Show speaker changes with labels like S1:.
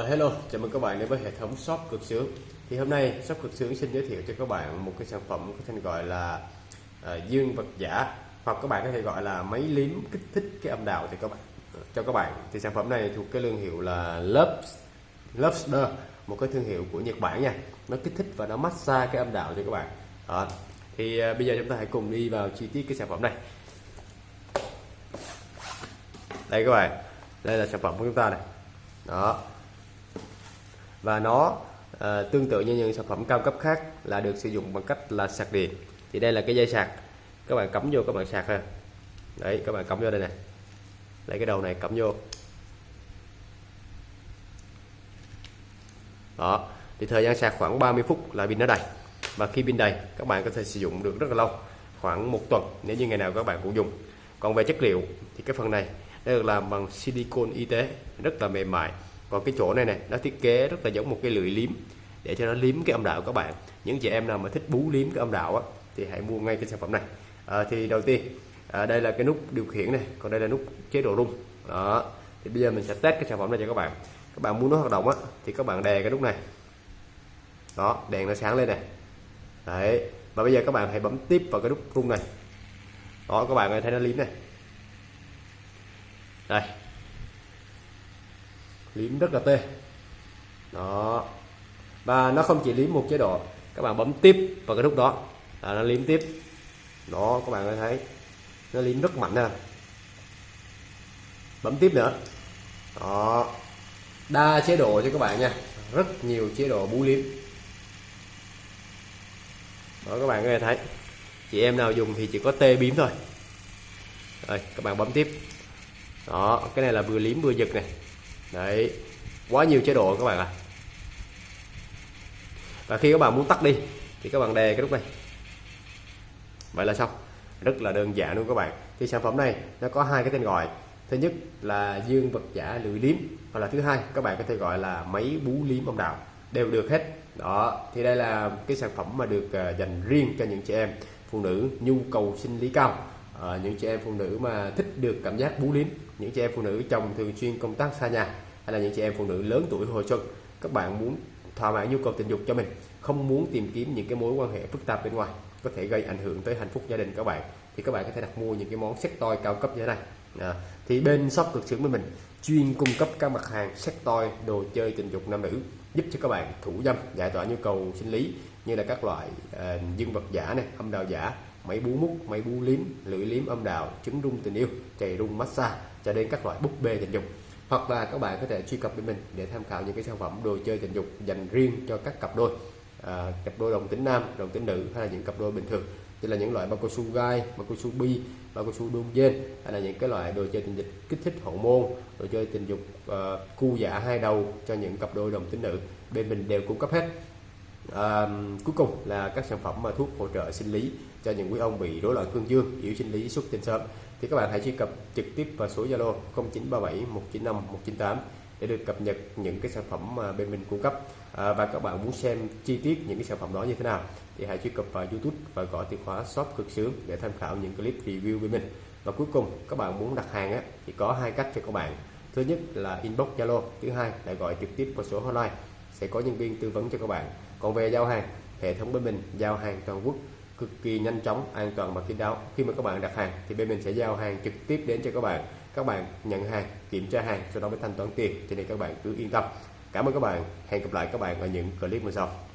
S1: Uh, hello, chào mừng các bạn đến với hệ thống shop cực sướng. Thì hôm nay shop cực sướng xin giới thiệu cho các bạn một cái sản phẩm có tên gọi là uh, dương vật giả hoặc các bạn có thể gọi là máy liếm kích thích cái âm đạo thì các bạn ờ, cho các bạn. Thì sản phẩm này thuộc cái thương hiệu là loves Lobster một cái thương hiệu của Nhật Bản nha. Nó kích thích và nó massage cái âm đạo cho các bạn. Đó. thì uh, bây giờ chúng ta hãy cùng đi vào chi tiết cái sản phẩm này. Đây các bạn đây là sản phẩm của chúng ta này. Đó và nó à, tương tự như những sản phẩm cao cấp khác là được sử dụng bằng cách là sạc điện. Thì đây là cái dây sạc. Các bạn cắm vô các bạn sạc ha đấy các bạn cắm vô đây này lấy cái đầu này cắm vô. Đó. Thì thời gian sạc khoảng 30 phút là pin nó đầy. Và khi pin đầy các bạn có thể sử dụng được rất là lâu. Khoảng một tuần nếu như ngày nào các bạn cũng dùng. Còn về chất liệu thì cái phần này nó được làm bằng silicon y tế. Rất là mềm mại còn cái chỗ này này nó thiết kế rất là giống một cái lưỡi liếm để cho nó liếm cái âm đạo các bạn. Những chị em nào mà thích bú liếm cái âm đạo á, thì hãy mua ngay cái sản phẩm này. À, thì đầu tiên à, đây là cái nút điều khiển này còn đây là nút chế độ rung. Đó thì bây giờ mình sẽ test cái sản phẩm này cho các bạn. Các bạn muốn nó hoạt động á thì các bạn đè cái nút này. Đó đèn nó sáng lên này. Đấy và bây giờ các bạn hãy bấm tiếp vào cái nút rung này. Đó các bạn thấy nó liếm này. Đây liếm rất là tê. Đó. Và nó không chỉ liếm một chế độ. Các bạn bấm tiếp vào cái nút đó. Là nó liếm tiếp. Đó, các bạn có thấy. Nó liếm rất mạnh nè bấm tiếp nữa. Đó. Đa chế độ cho các bạn nha. Rất nhiều chế độ bú liếm. Đó, các bạn có thể thấy. Chị em nào dùng thì chỉ có tê biếm thôi. Rồi các bạn bấm tiếp. Đó, cái này là vừa liếm vừa giật này đấy. Quá nhiều chế độ các bạn ạ. À. và khi các bạn muốn tắt đi, thì các bạn đè cái nút này. Vậy là xong. Rất là đơn giản luôn các bạn. Thì sản phẩm này, nó có hai cái tên gọi. Thứ nhất là dương vật giả lưỡi liếm, hoặc là thứ hai các bạn có thể gọi là máy bú liếm âm đạo. Đều được hết. Đó, thì đây là cái sản phẩm mà được à, dành riêng cho những chị em phụ nữ nhu cầu sinh lý cao à, những chị em phụ nữ mà thích được cảm giác bú lín, những chị em phụ nữ chồng thường xuyên công tác xa nhà hay là những chị em phụ nữ lớn tuổi hồi xuân các bạn muốn thỏa mãn nhu cầu tình dục cho mình không muốn tìm kiếm những cái mối quan hệ phức tạp bên ngoài có thể gây ảnh hưởng tới hạnh phúc gia đình các bạn thì các bạn có thể đặt mua những cái món sex toy cao cấp như thế này. À, thì bên shop cực sướng với mình chuyên cung cấp các mặt hàng sex toy đồ chơi tình dục nam nữ giúp cho các bạn thủ dâm giải tỏa nhu cầu sinh lý như là các loại uh, dương vật giả này âm đạo giả máy bú mút máy bú liếm lưỡi liếm âm đạo trứng rung tình yêu chày rung massage cho đến các loại búp bê tình dục. Hoặc là các bạn có thể truy cập với mình để tham khảo những cái sản phẩm đồ chơi tình dục dành riêng cho các cặp đôi. À, cặp đôi đồng tính nam đồng tính nữ hay là những cặp đôi bình thường. Như là những loại bao cao su gai bao cao su bi bao cao su đôn dên hay là những cái loại đồ chơi tình dục kích thích hậu môn đồ chơi tình dục uh, cu giả hai đầu cho những cặp đôi đồng tính nữ. Bên mình đều cung cấp hết à, cuối cùng là các sản phẩm mà thuốc hỗ trợ sinh lý cho những quý ông bị rối loạn cương dương yếu sinh lý xuất tinh sớm. Thì các bạn hãy truy cập trực tiếp vào số Zalo 0937 195 198 để được cập nhật những cái sản phẩm mà bên mình cung cấp. À, và các bạn muốn xem chi tiết những cái sản phẩm đó như thế nào thì hãy truy cập vào YouTube và gõ từ khóa shop cực sướng để tham khảo những clip review bên mình. Và cuối cùng các bạn muốn đặt hàng á, thì có hai cách cho các bạn. Thứ nhất là inbox Zalo thứ hai là gọi trực tiếp vào số hotline. Sẽ có nhân viên tư vấn cho các bạn còn về giao hàng, hệ thống bên mình giao hàng toàn quốc cực kỳ nhanh chóng, an toàn và kín đáo. Khi mà các bạn đặt hàng thì bên mình sẽ giao hàng trực tiếp đến cho các bạn. Các bạn nhận hàng, kiểm tra hàng, sau đó mới thanh toán tiền. Cho nên các bạn cứ yên tâm. Cảm ơn các bạn. Hẹn gặp lại các bạn ở những clip lần sau.